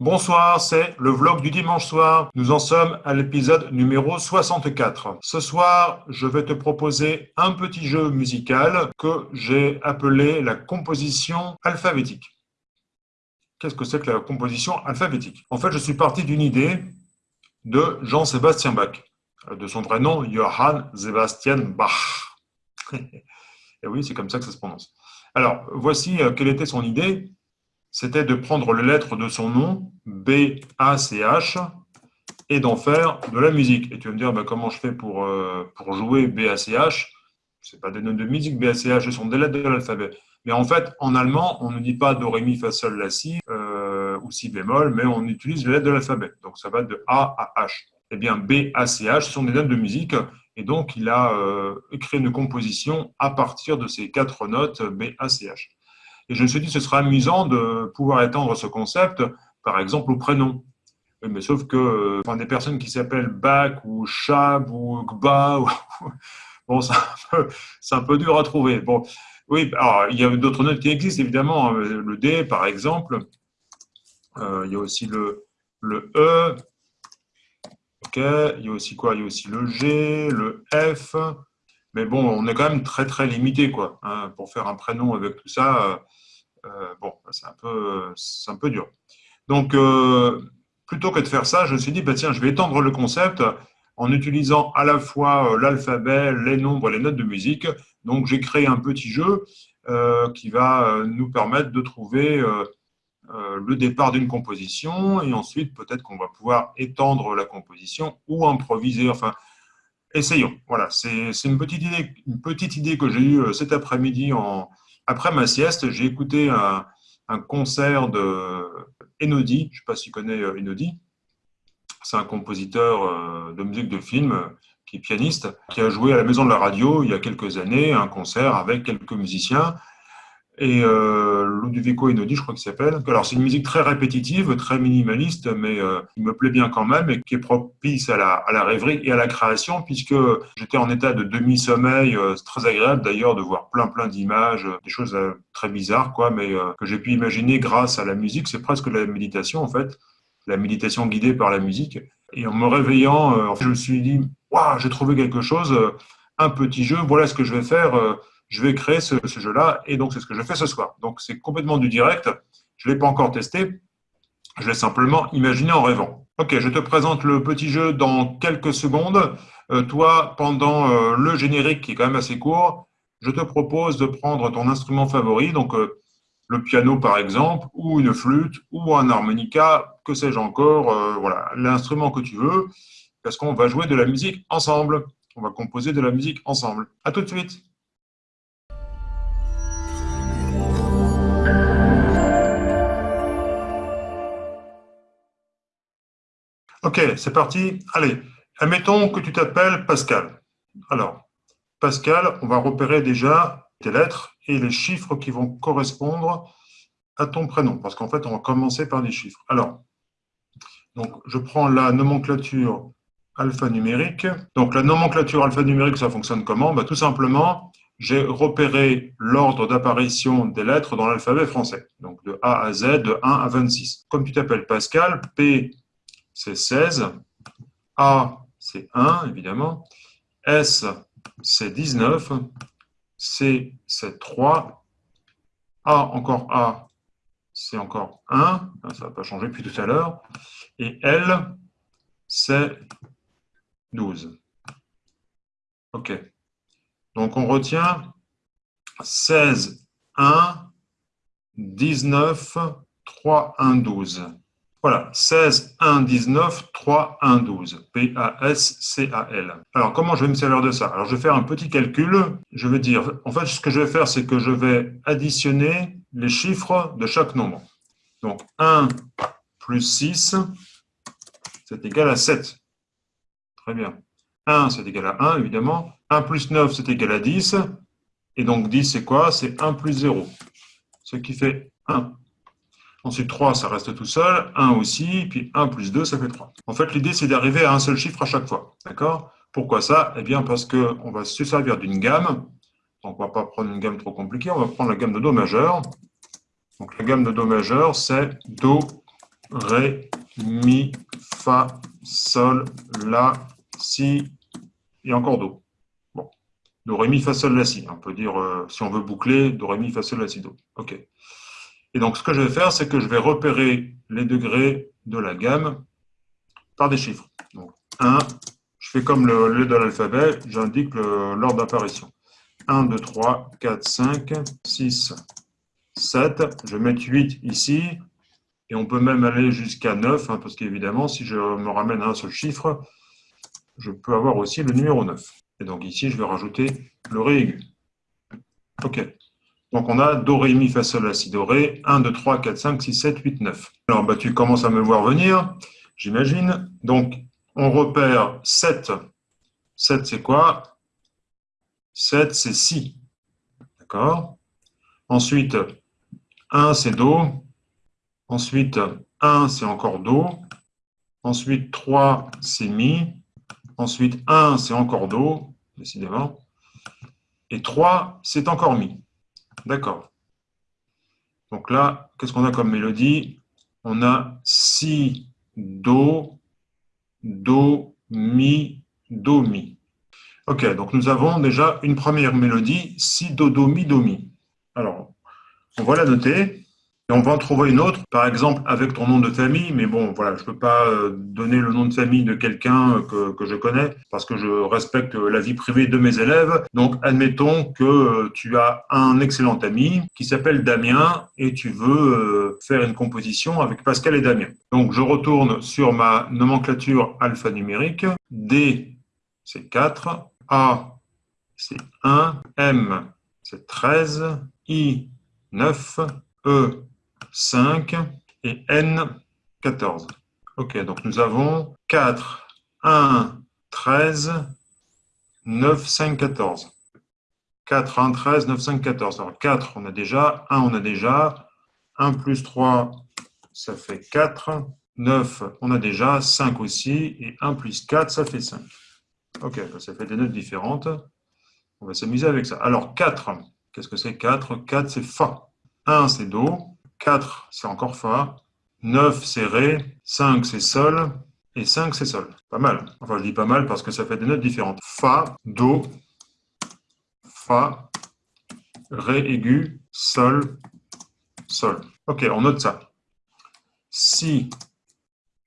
Bonsoir, c'est le vlog du dimanche soir. Nous en sommes à l'épisode numéro 64. Ce soir, je vais te proposer un petit jeu musical que j'ai appelé la composition alphabétique. Qu'est-ce que c'est que la composition alphabétique? En fait, je suis parti d'une idée de Jean-Sébastien Bach, de son vrai nom, Johann Sebastian Bach. Et oui, c'est comme ça que ça se prononce. Alors, voici euh, quelle était son idée c'était de prendre les lettres de son nom, B, A, C, H, et d'en faire de la musique. Et tu vas me dire, bah, comment je fais pour, euh, pour jouer B, A, C, H? Ce pas des notes de musique, B, A, C, H, ce sont des lettres de l'alphabet. Mais en fait, en allemand, on ne dit pas Do, Ré, Mi, Fa, Sol, La, Si, euh, ou Si bémol, mais on utilise les lettres de l'alphabet. Donc ça va de A à H. Eh bien, B, A, C, H, sont des notes de musique. Et donc, il a euh, créé une composition à partir de ces quatre notes B, A, C, H. Et je me suis dit, ce serait amusant de pouvoir étendre ce concept, par exemple, au prénom. Mais sauf que enfin, des personnes qui s'appellent Bach ou Chab ou Gba, bon, c'est un, peu dur à trouver. Bon, oui, il y a d'autres notes qui existent, évidemment. Hein. Le D, par exemple. Euh, il y a aussi le, le E. OK. Il y a aussi quoi? Il y a aussi le G, le F. Mais bon, on est quand même très, très limité, quoi. Hein, pour faire un prénom avec tout ça, euh, euh, bon, c'est un, peu, un peu dur. Donc, euh, plutôt que de faire ça, je me suis dit, bah, tiens, je vais étendre le concept en utilisant à la fois l'alphabet, les nombres, les notes de musique. Donc, j'ai créé un petit jeu qui va nous permettre de trouver le départ d'une composition et ensuite, peut-être qu'on va pouvoir étendre la composition ou improviser. Enfin, essayons. Voilà, c'est une petite idée, une petite idée que j'ai eue euh, cet après-midi après ma sieste. J'ai écouté un, concert de Enodi. Je ne sais pas si tu connais euh, Enodi. C'est un compositeur euh, de musique de film qui est pianiste, qui a joué à la Maison de la Radio il y a quelques années un concert avec quelques musiciens et euh, Ludovico Einaudi, je crois qu'il s'appelle. Alors c'est une musique très répétitive, très minimaliste, mais euh, qui me plaît bien quand même et qui est propice à la, à la rêverie et à la création, puisque j'étais en état de demi-sommeil. Euh, c'est très agréable d'ailleurs de voir plein plein d'images, des choses euh, très bizarres, quoi, mais euh, que j'ai pu imaginer grâce à la musique. C'est presque la méditation en fait, la méditation guidée par la musique. Et en me réveillant, fait, je me suis dit, waouh, j'ai trouvé quelque chose, un petit jeu. Voilà ce que je vais faire je vais créer ce, jeu-là, et donc c'est ce que je fais ce soir. Donc c'est complètement du direct, je ne l'ai pas encore testé, je l'ai simplement imaginé en rêvant. Ok, je te présente le petit jeu dans quelques secondes. Euh, toi, pendant euh, le générique qui est quand même assez court, je te propose de prendre ton instrument favori, donc euh, le piano par exemple, ou une flûte, ou un harmonica, que sais-je encore, voilà, l'instrument que tu veux, parce qu'on va jouer de la musique ensemble. On va composer de la musique ensemble. À tout de suite Ok, c'est parti. Allez, admettons que tu t'appelles Pascal. Alors, Pascal, on va repérer déjà tes lettres et les chiffres qui vont correspondre à ton prénom, parce qu'en fait, on va commencer par des chiffres. Alors, donc, je prends la nomenclature alphanumérique. Donc, la nomenclature alphanumérique, ça fonctionne comment? Bah, Tout simplement, j'ai repéré l'ordre d'apparition des lettres dans l'alphabet français. Donc, de A à Z, de 1 à 26. Comme tu t'appelles Pascal, P c'est 16. A, c'est 1, évidemment. S, c'est 19. C, c'est 3. A, encore A, c'est encore 1. Ah, ça ne va pas changer depuis tout à l'heure. Et L, c'est 12. OK. Donc, on retient 16, 1, 19, 3, 1, 12. Voilà, 16, 1, 19, 3, 1, 12. P-A-S-C-A-L. Alors, comment je vais me servir de ça? Alors, je vais faire un petit calcul. Je vais dire, en fait, ce que je vais faire, c'est que je vais additionner les chiffres de chaque nombre. Donc, 1 plus 6, c'est égal à 7. Très bien. 1, c'est égal à 1, évidemment. 1 plus 9, c'est égal à 10. Et donc, 10, c'est quoi? C'est 1 plus 0. Ce qui fait 1. Ensuite, 3, ça reste tout seul. 1 aussi. Puis 1 plus 2, ça fait 3. En fait, l'idée, c'est d'arriver à un seul chiffre à chaque fois. D'accord? Pourquoi ça? Eh bien, parce qu'on va se servir d'une gamme. Donc, on ne va pas prendre une gamme trop compliquée. On va prendre la gamme de Do majeur. Donc, la gamme de Do majeur, c'est Do Ré, Mi, Fa, Sol, La, Si et encore Do. Bon. Do, Ré, Mi, Fa, Sol, La, Si. On peut dire, euh, si on veut boucler, Do, Ré, Mi, Fa, Sol, La, Si, Do. OK. Et donc, ce que je vais faire, c'est que je vais repérer les degrés de la gamme par des chiffres. Donc, 1, je fais comme le, le de l'alphabet, j'indique l'ordre d'apparition. 1, 2, 3, 4, 5, 6, 7. Je vais mettre 8 ici. Et on peut même aller jusqu'à 9, hein, parce qu'évidemment, si je me ramène à un seul chiffre, je peux avoir aussi le numéro 9. Et donc ici, je vais rajouter le Ré aigu. OK. Donc on a Do, Ré, Mi, Fa, Sol, La, Si, Do, Ré. 1, 2, 3, 4, 5, 6, 7, 8, 9. Alors bah, tu commences à me voir venir, j'imagine. Donc on repère 7. 7 c'est quoi? 7, c'est Si. D'accord? Ensuite, 1, c'est Do. Ensuite, 1, c'est encore Do. Ensuite, 3, c'est Mi. Ensuite, 1, c'est encore Do, décidément. Et 3, c'est encore Mi. D'accord. Donc là, qu'est-ce qu'on a comme mélodie? On a Si, Do, Do, Mi, Do, Mi. Ok, donc nous avons déjà une première mélodie, si, do, do, mi, do, mi. Alors, on va la noter. On va en trouver une autre, par exemple avec ton nom de famille, mais bon, voilà, je ne peux pas euh, donner le nom de famille de quelqu'un que, que, je connais parce que je respecte la vie privée de mes élèves. Donc, admettons que euh, tu as un excellent ami qui s'appelle Damien et tu veux euh, faire une composition avec Pascal et Damien. Donc, je retourne sur ma nomenclature alphanumérique. D, c'est 4. A, c'est 1, M, c'est 13, I, 9, E, 5 et N, 14. Ok, donc nous avons 4, 1, 13, 9, 5, 14. 4, 1, 13, 9, 5, 14. Alors 4, on a déjà, 1, on a déjà, 1 plus 3, ça fait 4, 9, on a déjà, 5 aussi, et 1 plus 4, ça fait 5. Ok, ça fait des notes différentes. On va s'amuser avec ça. Alors, 4, qu'est-ce que c'est? 4 4, c'est Fa. 1, c'est Do. 4, c'est encore Fa. 9, c'est Ré. 5, c'est Sol. Et 5, c'est Sol. Pas mal. Enfin, je dis pas mal parce que ça fait des notes différentes. Fa, Do, Fa, Ré aigu, Sol, Sol. Ok, on note ça. Si,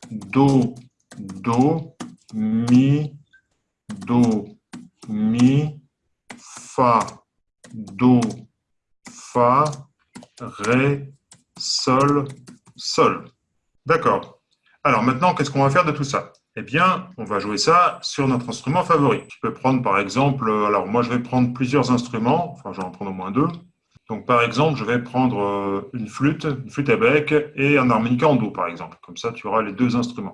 Do, Do, Mi, Do, Mi, Fa, Do, Fa, Ré, Sol, Sol. D'accord. Alors maintenant, qu'est-ce qu'on va faire de tout ça? Eh bien, on va jouer ça sur notre instrument favori. Tu peux prendre par exemple, alors moi je vais prendre plusieurs instruments, enfin je vais en prendre au moins deux. Donc par exemple, je vais prendre euh, une flûte, une flûte à bec et un harmonica en Do par exemple. Comme ça, tu auras les deux instruments.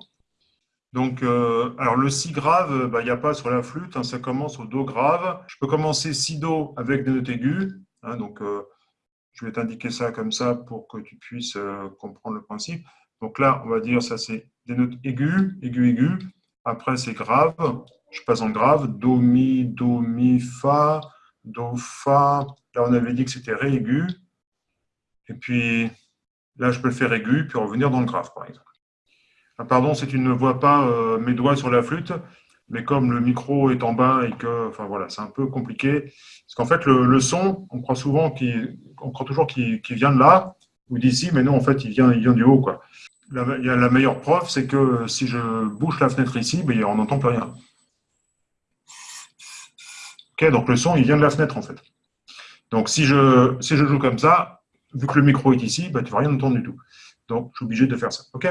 Donc, euh, alors le si grave, bah, il n'y a pas sur la flûte, hein, ça commence au do grave. Je peux commencer si do avec des notes aiguës. Hein, donc, euh, je vais t'indiquer ça comme ça pour que tu puisses euh, comprendre le principe. Donc là, on va dire ça c'est des notes aiguës, aiguës, aiguës. Après, c'est grave. Je passe en grave. Do, mi, do, mi, fa, do, fa. Là, on avait dit que c'était ré aigu. Et puis, là, je peux le faire aigu, puis revenir dans le grave, par exemple. Ah, pardon si tu ne vois pas euh, mes doigts sur la flûte, mais comme le micro est en bas et que, enfin voilà, c'est un peu compliqué. Parce qu'en fait, le, son, on croit souvent qu'il, on croit toujours qu'il vient de là ou d'ici, mais non, en fait, il vient, il vient du haut, quoi. La, la meilleure preuve, c'est que si je bouche la fenêtre ici, ben, on n'entend plus rien. Ok, donc le son, il vient de la fenêtre, en fait. Donc si je, si je joue comme ça, vu que le micro est ici, ben, tu ne vas rien entendre du tout. Donc, je suis obligé de faire ça. OK?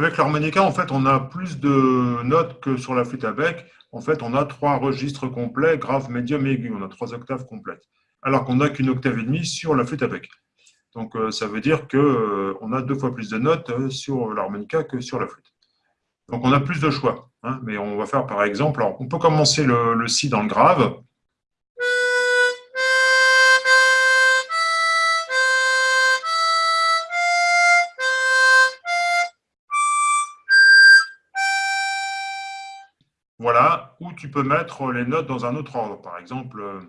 Avec l'harmonica, en fait, on a plus de notes que sur la flûte à bec. En fait, on a trois registres complets, grave, médium et aigu. On a trois octaves complètes. Alors qu'on n'a qu'une octave et demie sur la flûte à bec. Donc, euh, ça veut dire qu'on euh, a deux fois plus de notes euh, sur l'harmonica que sur la flûte. Donc, on a plus de choix. Hein. mais on va faire, par exemple, on peut commencer le si dans le grave. Voilà, ou tu peux mettre les notes dans un autre ordre. Par exemple, euh,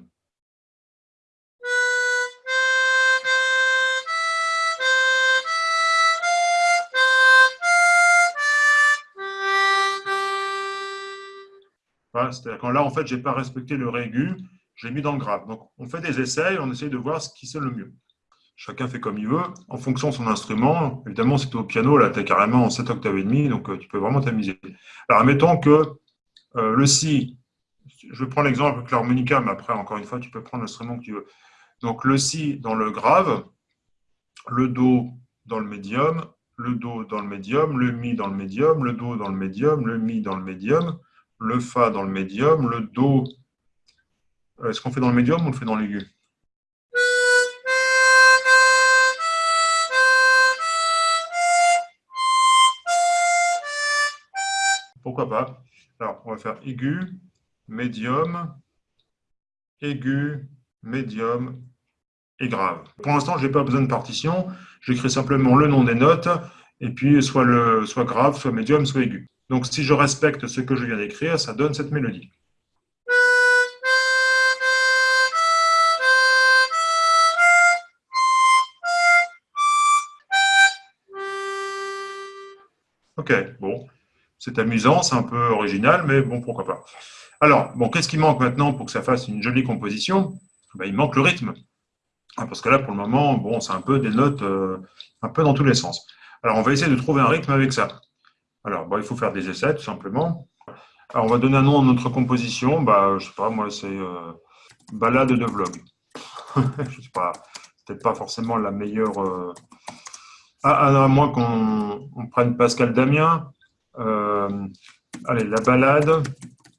C'est-à-dire quand là, en fait, je n'ai pas respecté le ré aigu, je l'ai mis dans le grave. Donc, on fait des essais, on essaye de voir ce qui sonne le mieux. Chacun fait comme il veut, en fonction de son instrument. Évidemment, si tu es au piano, là, tu es carrément en 7 octaves et demi, donc euh, tu peux vraiment t'amuser. Alors, admettons que euh, le si, je prends l'exemple avec l'harmonica, mais après, encore une fois, tu peux prendre l'instrument que tu veux. Donc, le si dans le grave, le do dans le médium, le do dans le médium, le mi dans le médium, le do dans le médium, le mi dans le médium, le Fa dans le médium, le Do, est-ce qu'on fait dans le médium ou on le fait dans l'aigu? Pourquoi pas? Alors, on va faire aigu, médium, aigu, médium et grave. Pour l'instant, je n'ai pas besoin de partition. J'écris simplement le nom des notes, et puis soit, le, soit grave, soit médium, soit aigu. Donc, si je respecte ce que je viens d'écrire, ça donne cette mélodie. Ok, bon, c'est amusant, c'est un peu original, mais bon, pourquoi pas. Alors, bon, qu'est-ce qui manque maintenant pour que ça fasse une jolie composition? Ben, Il manque le rythme. Ah, parce que là, pour le moment, bon, c'est un peu des notes euh, un peu dans tous les sens. Alors, on va essayer de trouver un rythme avec ça. Alors, il faut faire des essais, tout simplement. Alors, on va donner un nom à notre composition. Bah, je sais pas, moi, c'est euh, balade de vlog. je sais pas, peut-être pas forcément la meilleure. Ah, à moins qu'on prenne Pascal Damien. Euh, allez, la balade,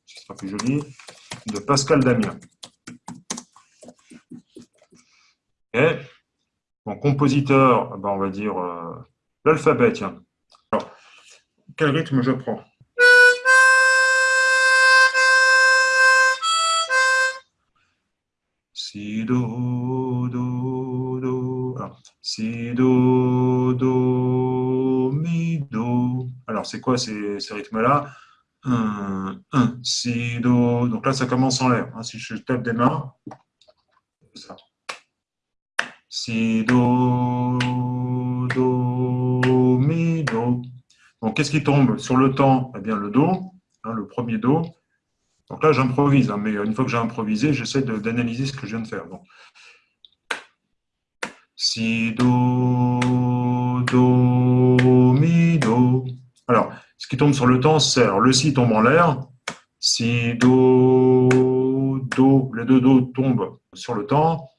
ce sera plus joli, de Pascal Damien. Et, mon compositeur, bah, on va dire l'alphabet, tiens quel rythme je prends? Si, do, do, do. si, do, Alors, c'est quoi ces, rythmes-là? 1, 1, si, do. Donc là, ça commence en l'air. Hein. Si je tape des mains. Si, do, do, mi, do. Donc, qu'est-ce qui tombe sur le temps? Eh bien, le Do, hein, le premier Do. Donc là, j'improvise, hein, mais une fois que j'ai improvisé, j'essaie d'analyser ce que je viens de faire. Si, Do, Do, Mi, Do. Alors, ce qui tombe sur le temps, c'est le Si tombe en l'air. Si, Do, Do, les deux Do tombent sur le temps.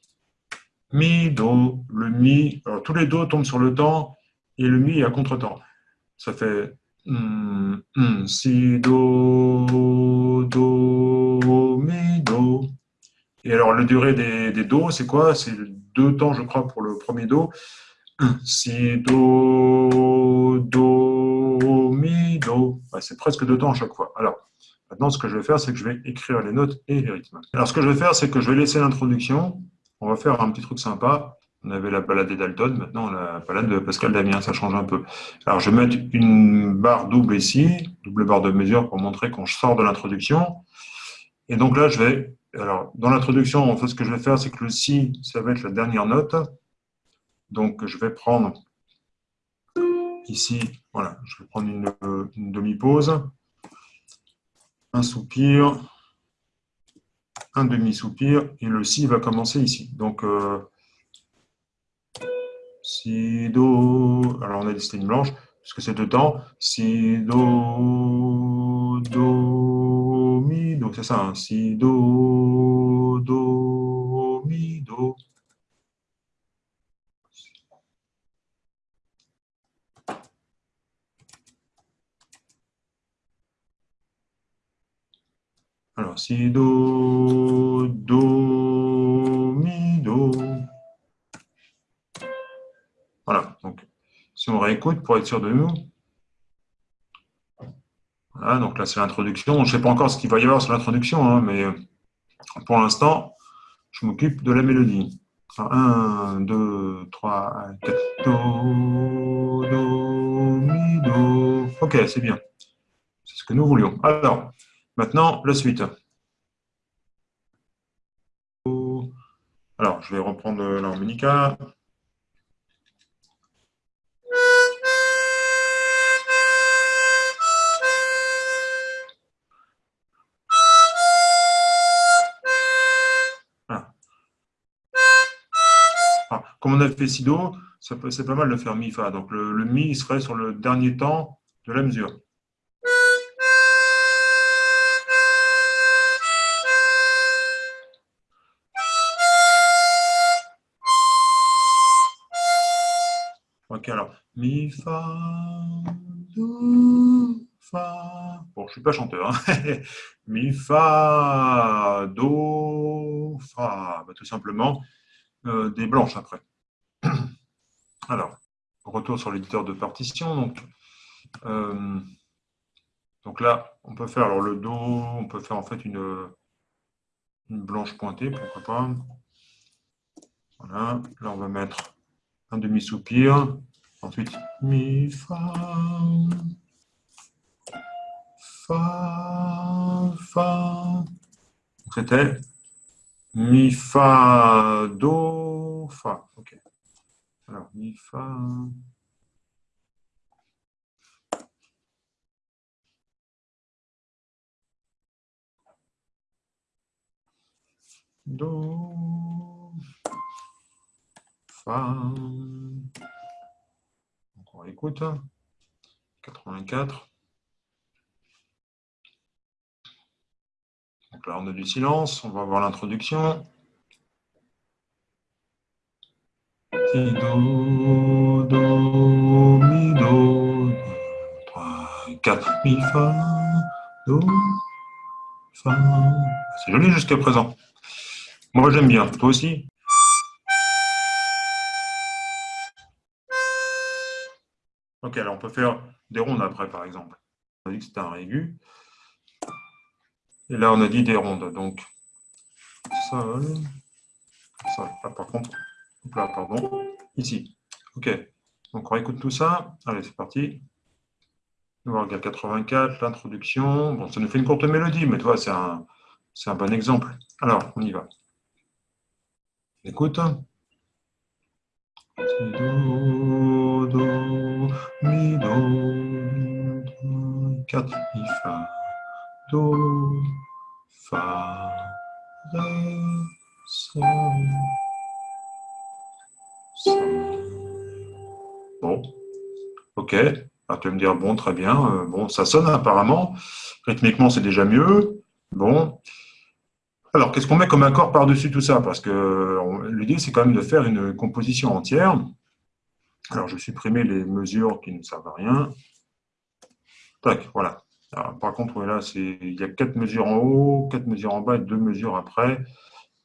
Mi, Do, le Mi. Alors, tous les Do tombent sur le temps et le Mi est à contre-temps ça fait si, do, do, mi, do. Et alors, la durée des, des do, c'est quoi? C'est deux temps, je crois, pour le premier do. si, do, do, do. c'est presque temps à chaque fois. Alors, maintenant, ce que je vais faire, c'est que je vais écrire les notes et les rythmes. Alors, ce que je vais faire, c'est que je vais laisser l'introduction. On va faire un petit truc sympa. On avait la balade d'Alton, maintenant la balade de Pascal Damien, ça change un peu. Alors je vais mettre une barre double ici, double barre de mesure pour montrer quand je sors de l'introduction. Et donc là, je vais, alors dans l'introduction, en fait, ce que je vais faire, c'est que le Si, ça va être la dernière note. Donc je vais prendre ici, voilà, je vais prendre une, demi-pause, un soupir, un demi-soupir, et le Si va commencer ici. Donc, euh, si, Do, alors on a des lignes blanches, parce que c'est deux temps, Si, Do, Do, Mi, Do, c'est ça, hein. Si, Do, Do, Mi, Do. Si, Do, Do, Mi, Do. Voilà, donc si on réécoute pour être sûr de nous. Voilà, donc là c'est l'introduction. Je ne sais pas encore ce qu'il va y avoir sur l'introduction, hein, mais pour l'instant, je m'occupe de la mélodie. 1, 2, 3, 4, Do, Do, Mi, Do. Ok, c'est bien. C'est ce que nous voulions. Alors, Maintenant, la suite. Alors, je vais reprendre l'harmonica. comme on a fait si do, c'est pas mal de faire mi fa. Donc le, mi serait sur le dernier temps de la mesure. Alors mi fa do fa. Bon, je suis pas chanteur. Hein. mi fa do fa. Bah, tout simplement euh, des blanches après. Alors, retour sur l'éditeur de partition. Donc, euh, donc là, on peut faire alors le Do, on peut faire en fait une, une blanche pointée, pourquoi pas. Voilà, là on va mettre un demi-soupir. Ensuite, Mi, Fa, Fa, Fa. C'était Mi, Fa, Do, Fa. Ok. Alors, mi, fa. Do. Fa. On écoute. 84. Donc là, on a du silence. On va voir l'introduction. Si, do, do, mi, do, 3, 4, mi, fa, do. C'est joli jusqu'à présent. Moi, j'aime bien. Toi aussi Ok, alors on peut faire des rondes après, par exemple. On a dit que c'était un aigu. Et là, on a dit des rondes. Donc, sol, sol. Ah, par contre, là, pardon, ici. OK. Donc, on écoute tout ça. Allez, c'est parti. Voir 84, l'introduction. Bon, ça nous fait une courte mélodie, mais toi, c'est un, un bon exemple. Alors, on y va. Écoute. Do, do, mi, do, do, 4, mi, fa, do, fa, ré, sol. Bon, ok. Alors, tu vas me dire, bon, très bien. Euh, bon, ça sonne apparemment. Rythmiquement, c'est déjà mieux. Bon. Alors, qu'est-ce qu'on met comme accord par-dessus tout ça? Parce que l'idée, c'est quand même de faire une composition entière. Alors, je vais supprimer les mesures qui ne servent à rien. Tac, voilà. par contre, là, il y a quatre mesures en haut, quatre mesures en bas et deux mesures après.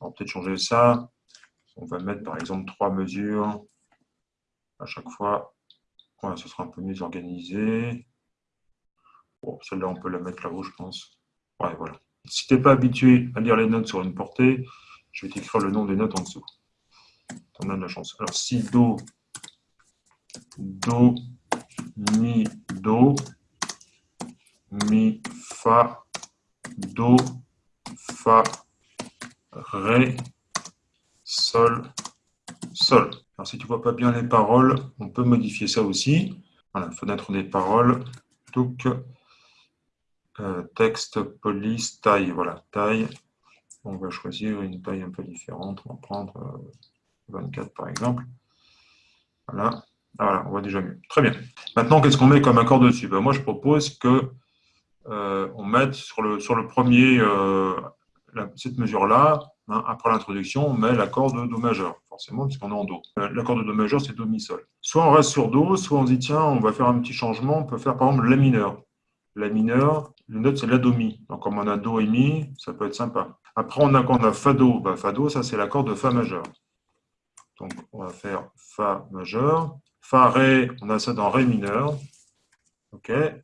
On va peut-être changer ça. On va mettre par exemple trois mesures à chaque fois. Voilà, ce sera un peu mieux organisé. Bon, celle-là, on peut la mettre là-haut, je pense. Ouais, voilà. Si tu n'es pas habitué à lire les notes sur une portée, je vais t'écrire le nom des notes en dessous. En as de la chance. Alors, si Do, Do, Mi, Do, Mi, Fa, Do, Fa, Ré, Sol, Sol. Alors, si tu ne vois pas bien les paroles, on peut modifier ça aussi. Voilà, fenêtre des paroles. Donc, euh, texte, police, taille. Voilà, taille. On va choisir une taille un peu différente. On va prendre 24 euh, par exemple. Voilà. Ah, voilà, on voit déjà mieux. Très bien. Maintenant, qu'est-ce qu'on met comme accord dessus? Ben, Moi, je propose que euh, on mette sur le, sur le premier, cette mesure-là, Hein, après l'introduction, on met l'accord de Do majeur, forcément, puisqu'on est en Do. Euh, l'accord de Do majeur, c'est Do mi sol. Soit on reste sur Do, soit on dit, tiens, on va faire un petit changement, on peut faire par exemple La mineur. La mineur, le note, c'est La Do mi. Donc, comme on a Do et Mi, ça peut être sympa. Après, on a, quand on a Fa Do, bah, Fa Do, ça c'est l'accord de Fa majeur. Donc, on va faire Fa majeur. Fa Ré, on a ça dans Ré mineur.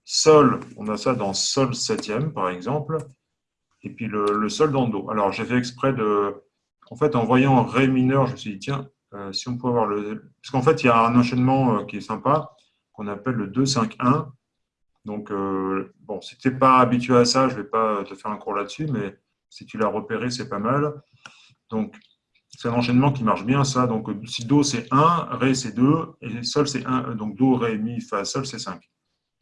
Sol, on a ça dans Sol septième, par exemple et puis le, sol dans Do. Alors, j'ai fait exprès de... En fait, en voyant Ré mineur, je me suis dit, tiens, euh, si on peut avoir le... Parce qu'en fait, il y a un enchaînement euh, qui est sympa, qu'on appelle le 2-5-1. Donc, euh, bon, si tu n'es pas habitué à ça, je ne vais pas te faire un cours là-dessus, mais si tu l'as repéré, c'est pas mal. Donc, c'est un enchaînement qui marche bien, ça. Donc, si Do, c'est 1, Ré, c'est 2, et Sol, c'est 1. Donc, Do, Ré, Mi, Fa, Sol, c'est 5.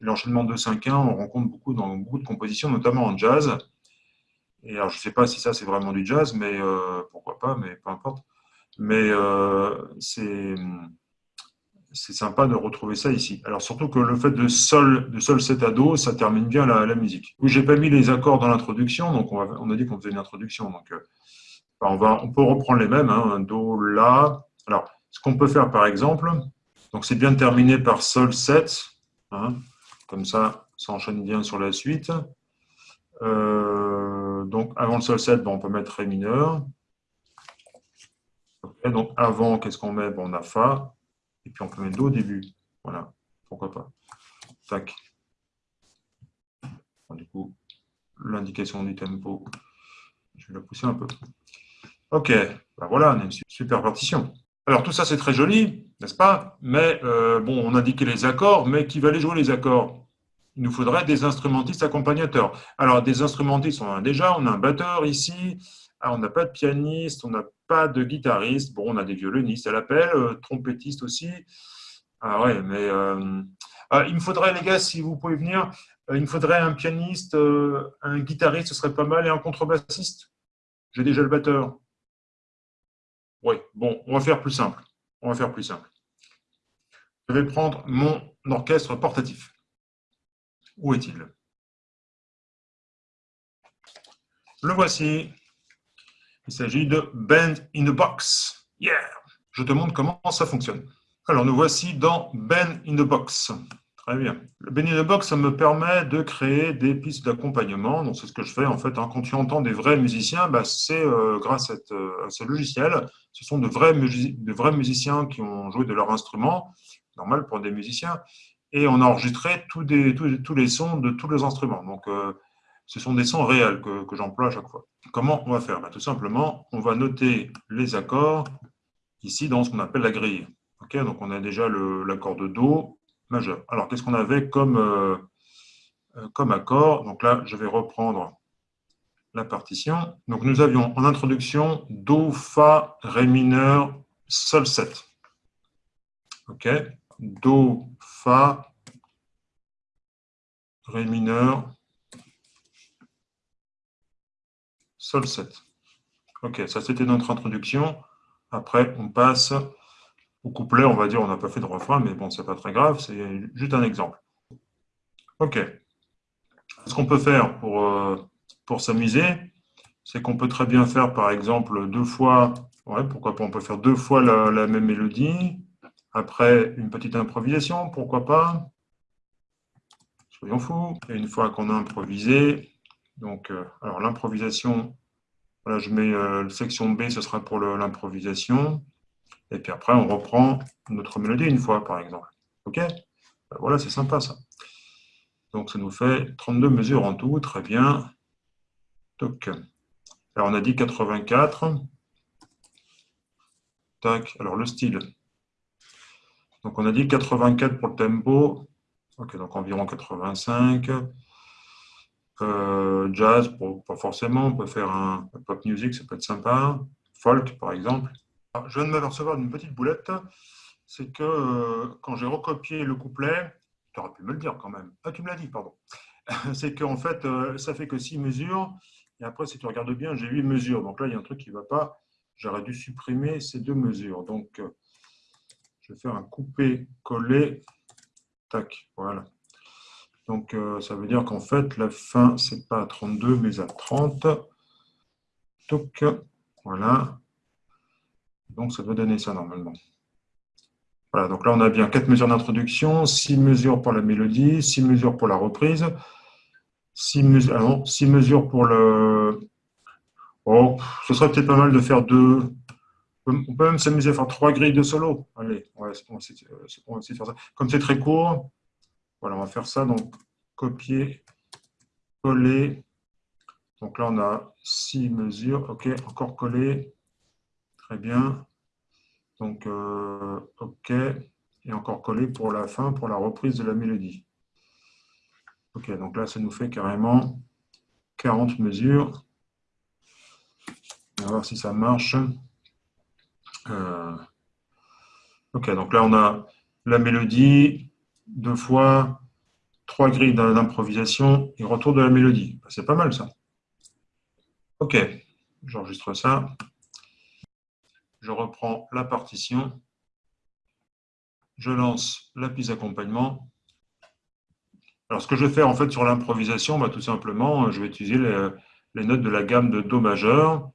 L'enchaînement 2-5-1, on rencontre beaucoup dans beaucoup de compositions, notamment en jazz. Et alors, je ne sais pas si ça, c'est vraiment du jazz, mais euh, pourquoi pas, mais peu importe. Mais euh, c'est sympa de retrouver ça ici. Alors surtout que le fait de sol, de sol 7 à do, ça termine bien la, musique. Oui, j'ai pas mis les accords dans l'introduction, donc on, a dit qu'on faisait une introduction. Donc euh, on, peut reprendre les mêmes, hein, do, la. Alors, ce qu'on peut faire par exemple, c'est bien de terminer par sol 7, hein, comme ça, ça enchaîne bien sur la suite. Euh, donc avant le sol 7, on peut mettre ré mineur. donc avant, qu'est-ce qu'on met? Bon, On a fa. Et puis on peut mettre Do au début. Voilà, pourquoi pas. Tac. du coup, l'indication du tempo, je vais la pousser un peu. Ok, ben voilà, on a une super partition. Alors tout ça c'est très joli, n'est-ce pas? Mais euh, bon, on indiquait les accords, mais qui va aller jouer les accords? Il nous faudrait des instrumentistes accompagnateurs. Alors des instrumentistes, on a déjà, on a un batteur ici, ah, on n'a pas de pianiste, on n'a pas de guitariste. Bon, on a des violonistes à l'appel, euh, trompettistes aussi. Ah ouais, mais euh, ah, il me faudrait, les gars, si vous pouvez venir, euh, il me faudrait un pianiste, un guitariste, ce serait pas mal, et un contrebassiste. J'ai déjà le batteur. Oui, bon, on va faire plus simple. On va faire plus simple. Je vais prendre mon orchestre portatif. Où est-il? Le voici. Il s'agit de Band in the Box. Yeah Je te montre comment ça fonctionne. Alors, nous voici dans Band in the Box. Très bien. Le in the Box, ça me permet de créer des pistes d'accompagnement. Donc, c'est ce que je fais en fait. Hein. Quand tu entends des vrais musiciens, bah, c'est euh, grâce euh, à, ce logiciel. Ce sont de vrais, musiciens qui ont joué de leur instrument. Normal pour des musiciens. Et on a enregistré tous, les sons de tous les instruments. Donc, euh, ce sont des sons réels que, j'emploie à chaque fois. Comment on va faire? Ben, Tout simplement, on va noter les accords ici dans ce qu'on appelle la grille. donc on a déjà l'accord de Do Alors qu'est-ce qu'on avait comme, euh, euh, comme accord? Donc là, je vais reprendre la partition. Donc nous avions en introduction Do, Fa, Ré mineur, Sol 7. Ok Do, Fa, Ré mineur, Sol 7. Ok, ça c'était notre introduction. Après, on passe au couplet, on va dire, on n'a pas fait de refrain, mais bon, c'est pas très grave, c'est juste un exemple. Ok. Ce qu'on peut faire pour, euh, s'amuser, c'est qu'on peut très bien faire, par exemple, deux fois, ouais, pourquoi pas, on peut faire deux fois la, même mélodie, après une petite improvisation, pourquoi pas, soyons fous, et une fois qu'on a improvisé, donc, euh, alors l'improvisation, voilà, je mets euh, section B, ce sera pour l'improvisation. Et puis après, on reprend notre mélodie une fois, par exemple. OK? Ben Voilà, c'est sympa, ça. Donc, ça nous fait 32 mesures en tout. Très bien. Donc, alors, on a dit 84. Tac. Alors, le style. Donc, on a dit 84 pour le tempo. OK, donc environ 85. Euh, jazz, pas forcément, on peut faire un, pop music, ça peut être sympa. Folk, par exemple. Je viens de m'apercevoir d'une petite boulette, c'est que euh, quand j'ai recopié le couplet, tu aurais pu me le dire quand même. Ah, tu me l'as dit, pardon. c'est qu'en fait, euh, ça fait que 6 mesures, et après, si tu regardes bien, j'ai 8 mesures. Donc là, il y a un truc qui ne va pas. J'aurais dû supprimer ces deux mesures. Donc, je vais faire un coupé-coller. Tac, voilà. Donc, euh, ça veut dire qu'en fait, la fin, ce n'est pas à 32, mais à 30. Donc, voilà. Donc, ça doit donner ça normalement. Voilà, donc là, on a bien 4 mesures d'introduction, 6 mesures pour la mélodie, 6 mesures pour la reprise, 6 mesures, ah 6 mesures pour le... Oh, ce serait peut-être pas mal de faire deux... On peut même s'amuser à faire trois grilles de solo. Allez, essayer, on va essayer de faire ça. Comme c'est très court, voilà, on va faire ça. Donc, copier, coller. Donc là, on a six mesures. OK, encore coller. Très bien. Donc, euh, OK. Et encore coller pour la fin, pour la reprise de la mélodie. Ok, donc là, ça nous fait carrément 40 mesures. On va voir si ça marche. Euh, ok, donc là, on a la mélodie, deux fois, trois grilles d'improvisation et retour de la mélodie. C'est pas mal, ça. Ok, j'enregistre ça. Je reprends la partition. Je lance la piste d'accompagnement. Alors, ce que je vais faire en fait sur l'improvisation, bah, tout simplement, je vais utiliser les, notes de la gamme de Do majeur.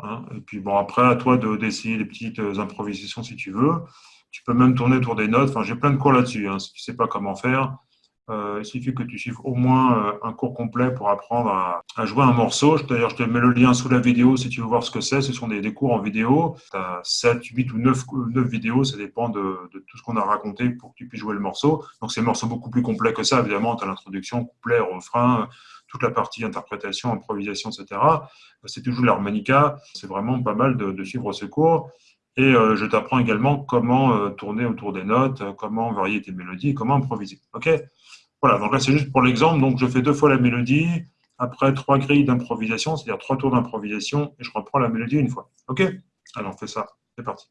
Hein. et puis, bon, après, à toi d'essayer des petites improvisations si tu veux. Tu peux même tourner autour des notes. Enfin, j'ai plein de cours là-dessus. Hein, si tu ne sais pas comment faire, euh, il suffit que tu suives au moins euh, un cours complet pour apprendre à, jouer un morceau. D'ailleurs, je te mets le lien sous la vidéo si tu veux voir ce que c'est. Ce sont des, cours en vidéo. Tu as 7, 8 ou 9, 9 vidéos. Ça dépend de, tout ce qu'on a raconté pour que tu puisses jouer le morceau. Donc, c'est un morceau beaucoup plus complet que ça. Évidemment, tu as l'introduction, couplet, refrain, toute la partie interprétation, improvisation, etc. C'est toujours l'harmonica. C'est vraiment pas mal de, suivre ce cours. Et euh, je t'apprends également comment tourner autour des notes, comment varier tes mélodies, comment improviser. OK? Voilà, donc là c'est juste pour l'exemple, donc je fais deux fois la mélodie, après trois grilles d'improvisation, c'est-à-dire trois tours d'improvisation, et je reprends la mélodie une fois. Ok? Alors on ça, c'est parti.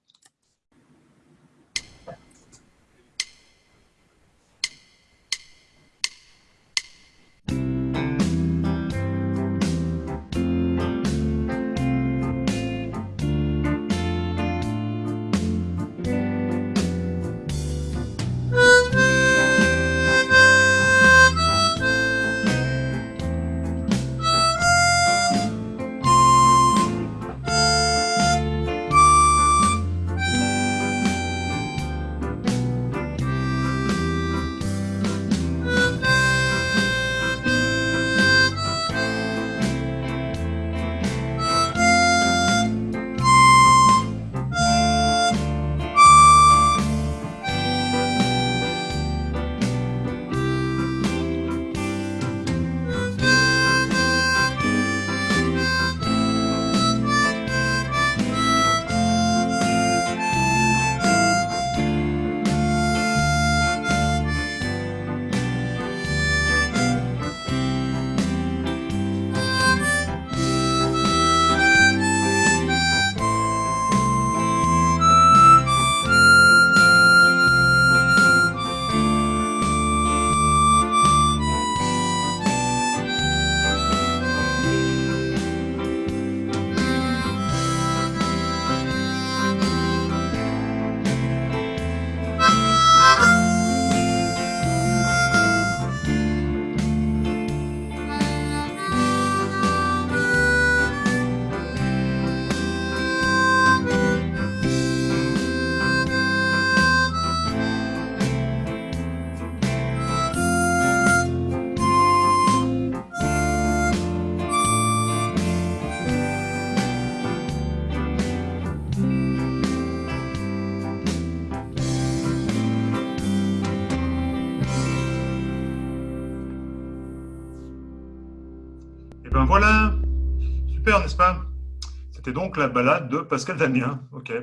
C'était donc la balade de Pascal Damien. Ok.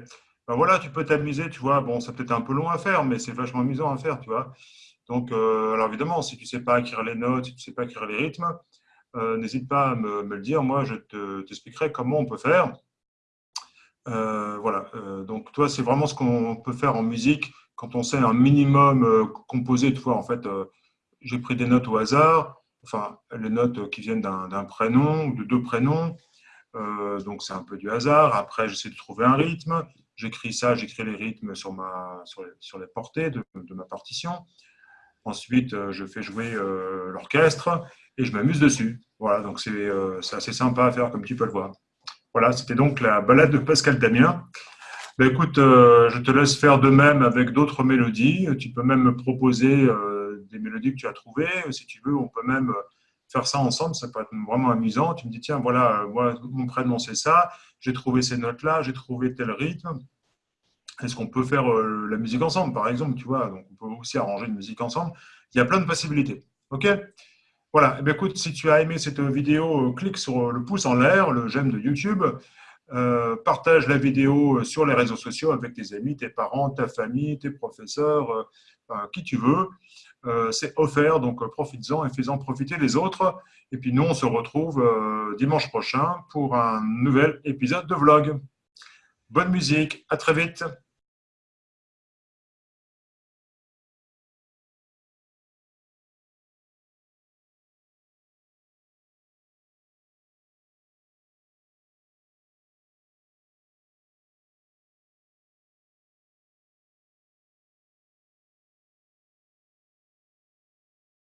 Ben voilà, tu peux t'amuser, tu vois. Bon, ça peut-être un peu long à faire, mais c'est vachement amusant à faire, tu vois. Donc, euh, alors évidemment, si tu ne sais pas écrire les notes, si tu ne sais pas écrire les rythmes, euh, n'hésite pas à me, le dire. Moi, je t'expliquerai comment on peut faire. Euh, voilà. donc, toi, c'est vraiment ce qu'on peut faire en musique quand on sait un minimum composer. Tu vois, en fait, j'ai pris des notes au hasard enfin, les notes qui viennent d'un prénom ou de deux prénoms. Euh, donc, c'est un peu du hasard. Après, j'essaie de trouver un rythme. J'écris ça, j'écris les rythmes sur, ma, sur, les, portées de, ma partition. Ensuite, euh, je fais jouer euh, l'orchestre et je m'amuse dessus. Voilà, donc c'est assez sympa à faire, comme tu peux le voir. Voilà, c'était donc la balade de Pascal Damien. Ben, écoute, je te laisse faire de même avec d'autres mélodies. Tu peux même me proposer des mélodies que tu as trouvées. Si tu veux, on peut même euh, faire ça ensemble, ça peut être vraiment amusant. Tu me dis, tiens, voilà, euh, moi, mon prénom, c'est ça, j'ai trouvé ces notes-là, j'ai trouvé tel rythme. Est-ce qu'on peut faire euh, la musique ensemble, par exemple, tu vois? Donc, on peut aussi arranger une musique ensemble. Il y a plein de possibilités. OK? Voilà. Eh écoute, si tu as aimé cette vidéo, clique sur le pouce en l'air, le j'aime de YouTube. partage la vidéo sur les réseaux sociaux avec tes amis, tes parents, ta famille, tes professeurs, qui tu veux. Euh, c'est offert, donc euh, profites-en et fais-en profiter les autres. Et puis nous, on se retrouve euh, dimanche prochain pour un nouvel épisode de vlog. Bonne musique, à très vite